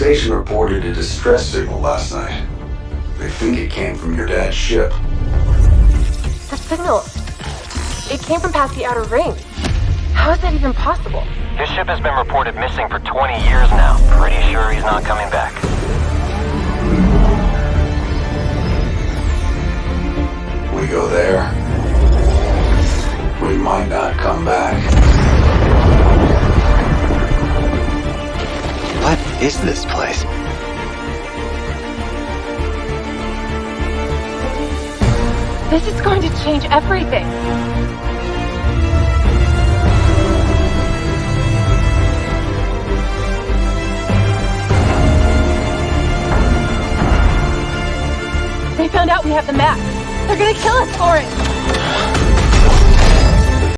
reported a distress signal last night. They think it came from your dad's ship. The signal. It came from past the outer ring. How is that even possible? His ship has been reported missing for 20 years now. Pretty sure he's not coming back. We go there. We might not come back. Is this place? This is going to change everything. They found out we have the map. They're gonna kill us for it.